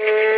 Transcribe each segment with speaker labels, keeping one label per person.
Speaker 1: Thank you.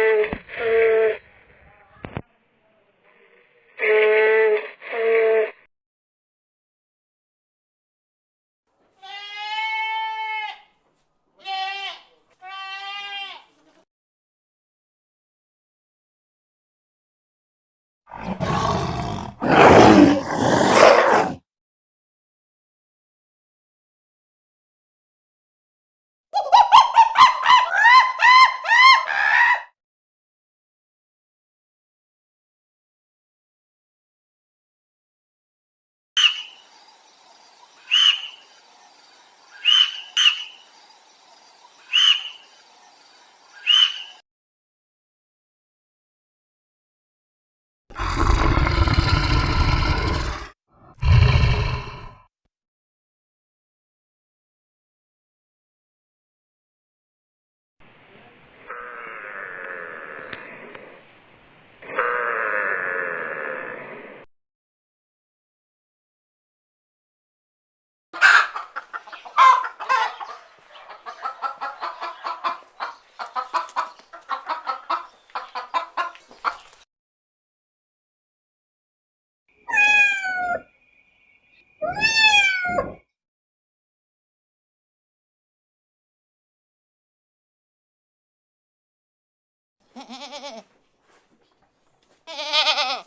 Speaker 1: Ha ha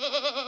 Speaker 1: ha ha!